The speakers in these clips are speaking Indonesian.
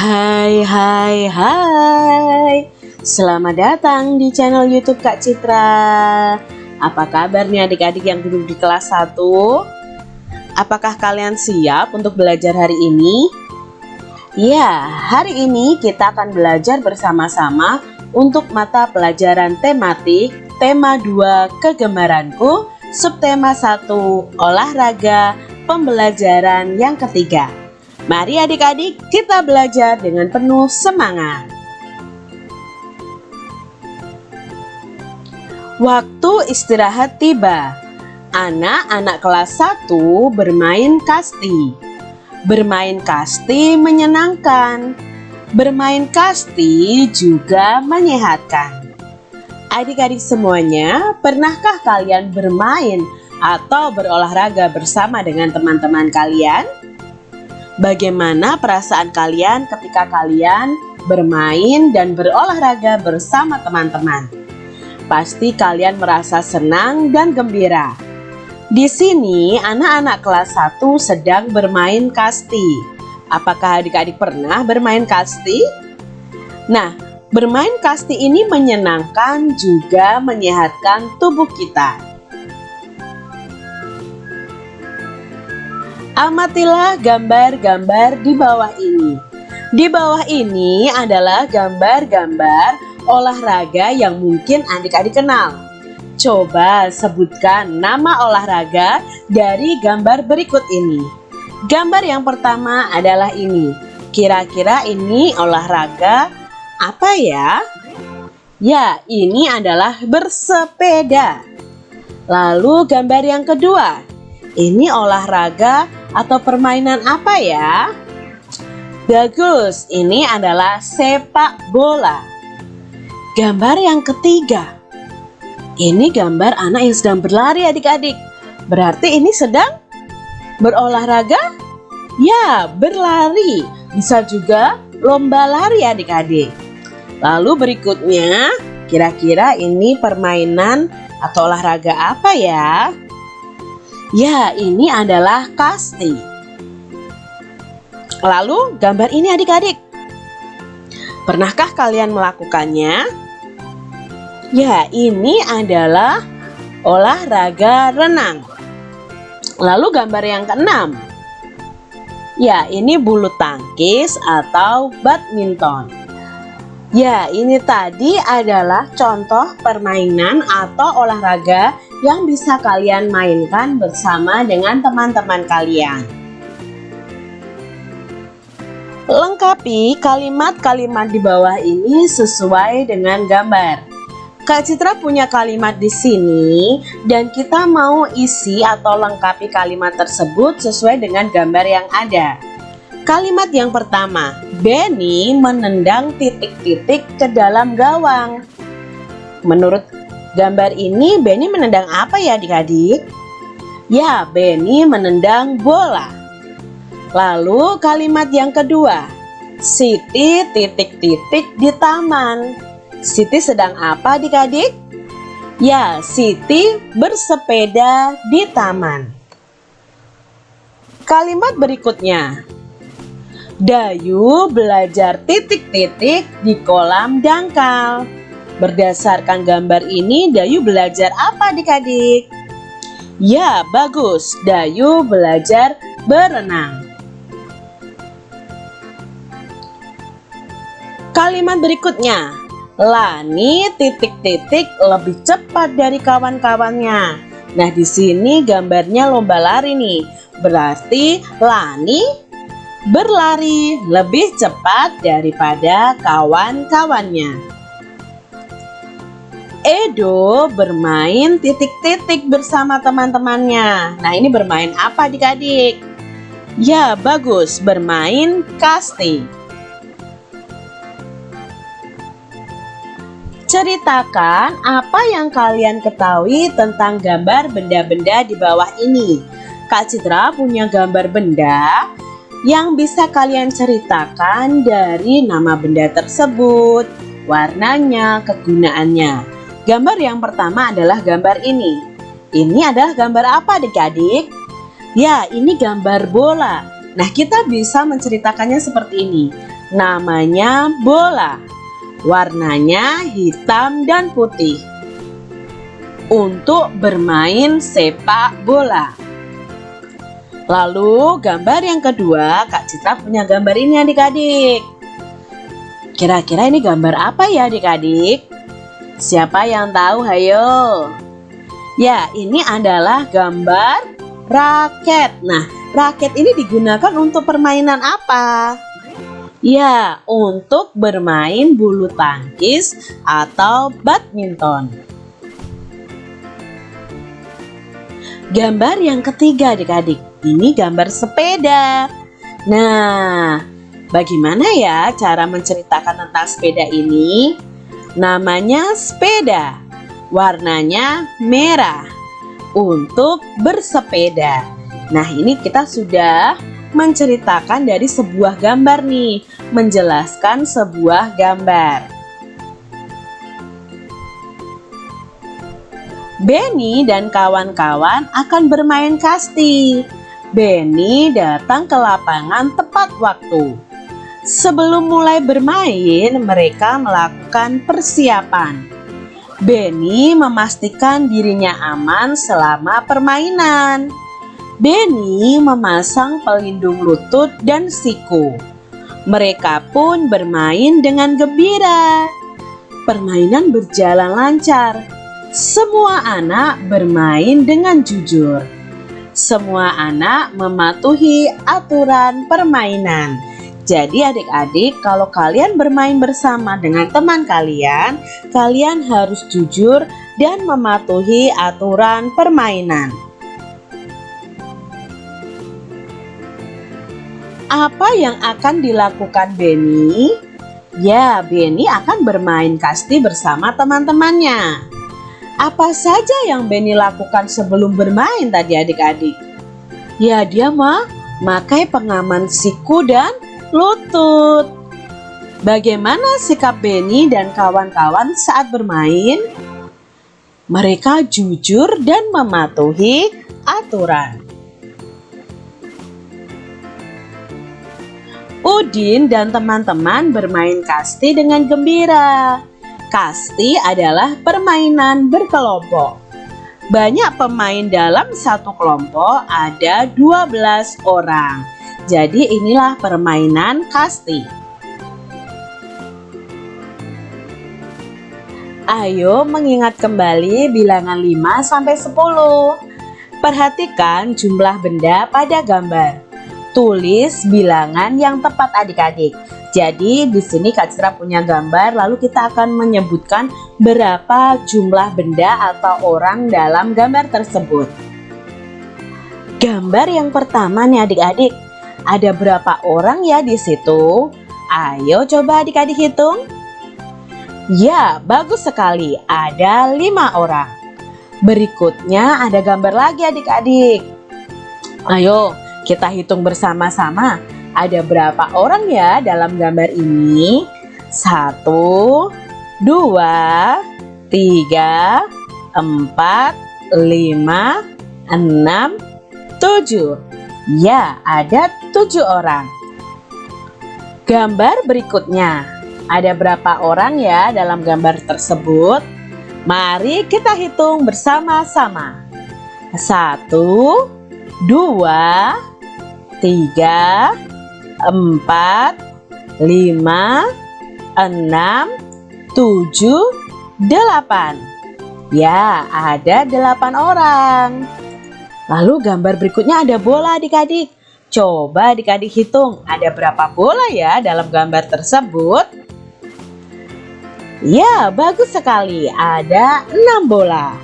Hai hai hai Selamat datang di channel youtube Kak Citra Apa kabar adik-adik yang duduk di kelas 1? Apakah kalian siap untuk belajar hari ini? Ya, hari ini kita akan belajar bersama-sama untuk mata pelajaran tematik Tema 2 Kegemaranku Subtema 1 Olahraga Pembelajaran yang ketiga Mari adik-adik kita belajar dengan penuh semangat. Waktu istirahat tiba. Anak-anak kelas 1 bermain kasti. Bermain kasti menyenangkan. Bermain kasti juga menyehatkan. Adik-adik semuanya, pernahkah kalian bermain atau berolahraga bersama dengan teman-teman kalian? Bagaimana perasaan kalian ketika kalian bermain dan berolahraga bersama teman-teman? Pasti kalian merasa senang dan gembira. Di sini anak-anak kelas 1 sedang bermain kasti. Apakah adik-adik pernah bermain kasti? Nah, bermain kasti ini menyenangkan juga menyehatkan tubuh kita. Amatilah gambar-gambar di bawah ini. Di bawah ini adalah gambar-gambar olahraga yang mungkin adik-adik kenal. Coba sebutkan nama olahraga dari gambar berikut ini. Gambar yang pertama adalah ini. Kira-kira ini olahraga apa ya? Ya, ini adalah bersepeda. Lalu gambar yang kedua. Ini olahraga atau permainan apa ya? Bagus, ini adalah sepak bola. Gambar yang ketiga. Ini gambar anak yang sedang berlari adik-adik. Berarti ini sedang berolahraga? Ya, berlari. Bisa juga lomba lari adik-adik. Lalu berikutnya, kira-kira ini permainan atau olahraga apa ya? Ya, ini adalah kasti. Lalu, gambar ini adik-adik. Pernahkah kalian melakukannya? Ya, ini adalah olahraga renang. Lalu gambar yang keenam. Ya, ini bulu tangkis atau badminton. Ya, ini tadi adalah contoh permainan atau olahraga yang bisa kalian mainkan bersama dengan teman-teman kalian. Lengkapi kalimat-kalimat di bawah ini sesuai dengan gambar. Kak Citra punya kalimat di sini dan kita mau isi atau lengkapi kalimat tersebut sesuai dengan gambar yang ada. Kalimat yang pertama, Benny menendang titik-titik ke dalam gawang. Menurut Gambar ini Benny menendang apa ya adik-adik? Ya, Benny menendang bola. Lalu kalimat yang kedua, Siti titik-titik di taman. Siti sedang apa adik-adik? Ya, Siti bersepeda di taman. Kalimat berikutnya, Dayu belajar titik-titik di kolam dangkal. Berdasarkan gambar ini, Dayu belajar apa adik-adik? Ya, bagus. Dayu belajar berenang. Kalimat berikutnya, Lani titik-titik lebih cepat dari kawan-kawannya. Nah, di sini gambarnya lomba lari nih. Berarti Lani berlari lebih cepat daripada kawan-kawannya. Edo bermain titik-titik bersama teman-temannya. Nah, ini bermain apa adik-adik? Ya, bagus, bermain kasti. Ceritakan apa yang kalian ketahui tentang gambar benda-benda di bawah ini. Kak Citra punya gambar benda yang bisa kalian ceritakan dari nama benda tersebut, warnanya, kegunaannya. Gambar yang pertama adalah gambar ini. Ini adalah gambar apa adik-adik? Ya, ini gambar bola. Nah, kita bisa menceritakannya seperti ini. Namanya bola. Warnanya hitam dan putih. Untuk bermain sepak bola. Lalu gambar yang kedua, Kak Citra punya gambar ini adik-adik. Kira-kira ini gambar apa ya adik-adik? Siapa yang tahu? Hayo. Ya, ini adalah gambar raket. Nah, raket ini digunakan untuk permainan apa? Ya, untuk bermain bulu tangkis atau badminton. Gambar yang ketiga adik-adik, ini gambar sepeda. Nah, bagaimana ya cara menceritakan tentang sepeda ini? Namanya sepeda, warnanya merah untuk bersepeda. Nah, ini kita sudah menceritakan dari sebuah gambar nih, menjelaskan sebuah gambar. Benny dan kawan-kawan akan bermain kasti. Benny datang ke lapangan tepat waktu. Sebelum mulai bermain, mereka melakukan persiapan. Benny memastikan dirinya aman selama permainan. Benny memasang pelindung lutut dan siku. Mereka pun bermain dengan gembira. Permainan berjalan lancar semua anak bermain dengan jujur. Semua anak mematuhi aturan permainan. Jadi adik-adik kalau kalian bermain bersama dengan teman kalian, kalian harus jujur dan mematuhi aturan permainan. Apa yang akan dilakukan Benny? Ya, Benny akan bermain kasti bersama teman-temannya. Apa saja yang Benny lakukan sebelum bermain tadi adik-adik? Ya dia mah makai pengaman siku dan lutut. Bagaimana sikap Benny dan kawan-kawan saat bermain? Mereka jujur dan mematuhi aturan. Udin dan teman-teman bermain kasti dengan gembira. Kasti adalah permainan berkelompok. Banyak pemain dalam satu kelompok ada 12 orang. Jadi inilah permainan kasti. Ayo mengingat kembali bilangan 5 sampai 10. Perhatikan jumlah benda pada gambar. Tulis bilangan yang tepat adik-adik. Jadi di sini Kak Citra punya gambar lalu kita akan menyebutkan berapa jumlah benda atau orang dalam gambar tersebut. Gambar yang pertama nih adik-adik, ada berapa orang ya di situ? Ayo coba adik-adik hitung. Ya, bagus sekali. Ada lima orang. Berikutnya ada gambar lagi adik-adik. Ayo, kita hitung bersama-sama ada berapa orang ya dalam gambar ini? Satu, dua, tiga, empat, lima, enam, tujuh. Ya, ada tujuh orang. Gambar berikutnya. Ada berapa orang ya dalam gambar tersebut? Mari kita hitung bersama-sama. Satu, dua, tiga, empat, lima, enam, tujuh, delapan. Ya, ada delapan orang. Lalu gambar berikutnya ada bola adik-adik. Coba adik-adik hitung ada berapa bola ya dalam gambar tersebut. Ya, bagus sekali. Ada enam bola.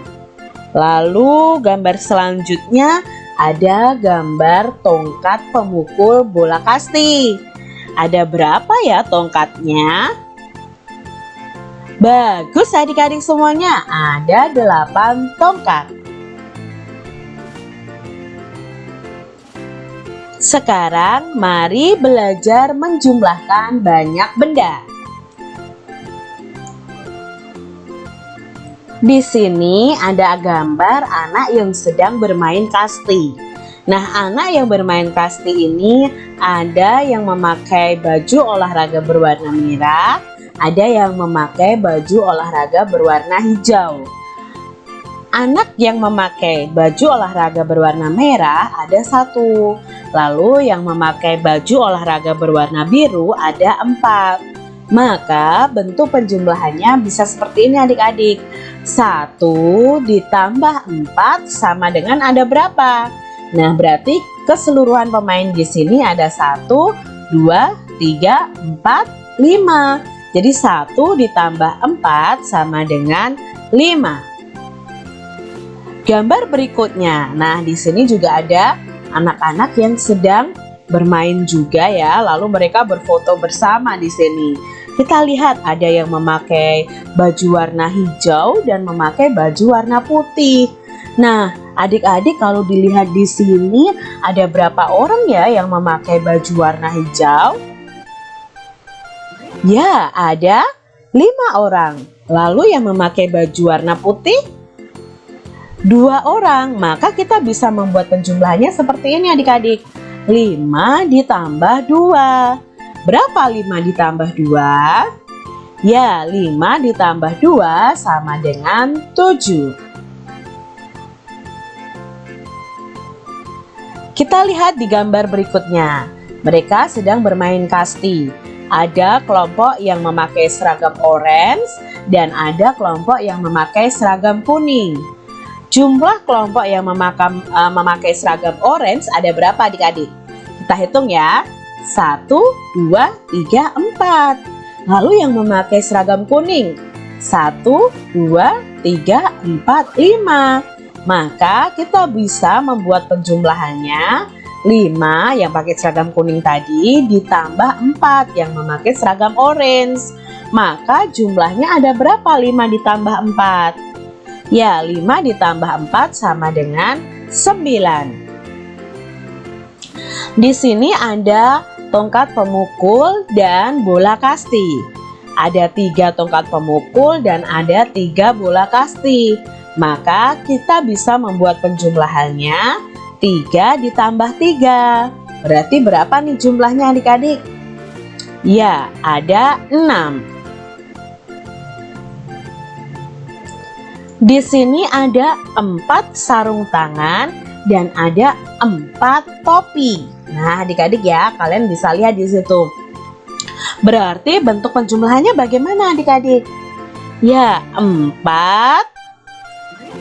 Lalu gambar selanjutnya ada gambar tongkat pemukul bola kasti. Ada berapa ya tongkatnya? Bagus adik-adik semuanya, ada 8 tongkat. Sekarang mari belajar menjumlahkan banyak benda. Di sini ada gambar anak yang sedang bermain kasti. Nah, anak yang bermain kasti ini ada yang memakai baju olahraga berwarna merah, ada yang memakai baju olahraga berwarna hijau. Anak yang memakai baju olahraga berwarna merah ada satu. Lalu yang memakai baju olahraga berwarna biru ada empat. Maka bentuk penjumlahannya bisa seperti ini adik-adik. Satu ditambah empat sama dengan ada berapa? Nah berarti keseluruhan pemain di sini ada satu, dua, tiga, empat, lima. Jadi satu ditambah empat sama dengan lima. Gambar berikutnya. Nah, di sini juga ada anak-anak yang sedang bermain juga ya. Lalu mereka berfoto bersama di sini. Kita lihat ada yang memakai baju warna hijau dan memakai baju warna putih. Nah, adik-adik kalau dilihat di sini ada berapa orang ya yang memakai baju warna hijau? Ya, ada lima orang. Lalu yang memakai baju warna putih dua orang, maka kita bisa membuat penjumlahannya seperti ini adik-adik. 5 ditambah 2. Berapa 5 ditambah 2? Ya, 5 ditambah 2 sama dengan 7. Kita lihat di gambar berikutnya. Mereka sedang bermain kasti. Ada kelompok yang memakai seragam orange dan ada kelompok yang memakai seragam kuning. Jumlah kelompok yang memakam, uh, memakai seragam orange ada berapa adik-adik? Kita hitung ya. 1, 2, 3, 4. Lalu yang memakai seragam kuning? 1, 2, 3, 4, 5. Maka kita bisa membuat penjumlahannya 5 yang pakai seragam kuning tadi ditambah 4 yang memakai seragam orange. Maka jumlahnya ada berapa 5 ditambah 4? Ya, 5 ditambah 4 sama dengan 9. Di sini ada tongkat pemukul dan bola kasti. Ada tiga tongkat pemukul dan ada tiga bola kasti. Maka kita bisa membuat penjumlahannya 3 ditambah 3. Berarti berapa nih jumlahnya adik-adik? Ya, ada 6. Di sini ada empat sarung tangan dan ada empat topi. Nah, adik-adik ya, kalian bisa lihat di situ. Berarti bentuk penjumlahannya bagaimana adik-adik? Ya, empat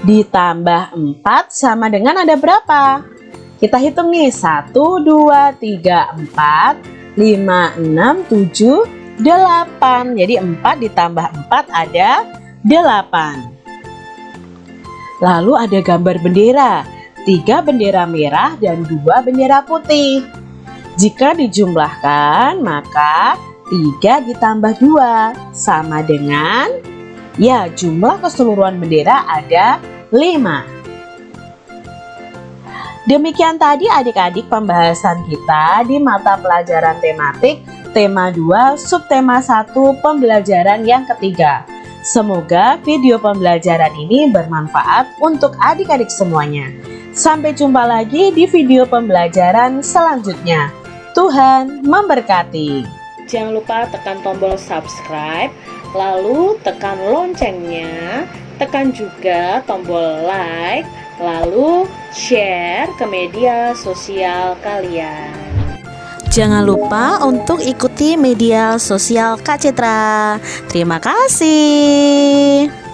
ditambah empat sama dengan ada berapa? Kita hitung nih, satu, dua, tiga, empat, lima, enam, tujuh, delapan. Jadi empat ditambah empat ada delapan. Lalu ada gambar bendera, tiga bendera merah dan dua bendera putih. Jika dijumlahkan, maka 3 ditambah 2 sama dengan ya jumlah keseluruhan bendera ada 5. Demikian tadi adik-adik pembahasan kita di mata pelajaran tematik tema 2 subtema 1 pembelajaran yang ketiga. Semoga video pembelajaran ini bermanfaat untuk adik-adik semuanya. Sampai jumpa lagi di video pembelajaran selanjutnya. Tuhan memberkati. Jangan lupa tekan tombol subscribe, lalu tekan loncengnya, tekan juga tombol like, lalu share ke media sosial kalian. Jangan lupa untuk ikuti media sosial Kak Citra. Terima kasih.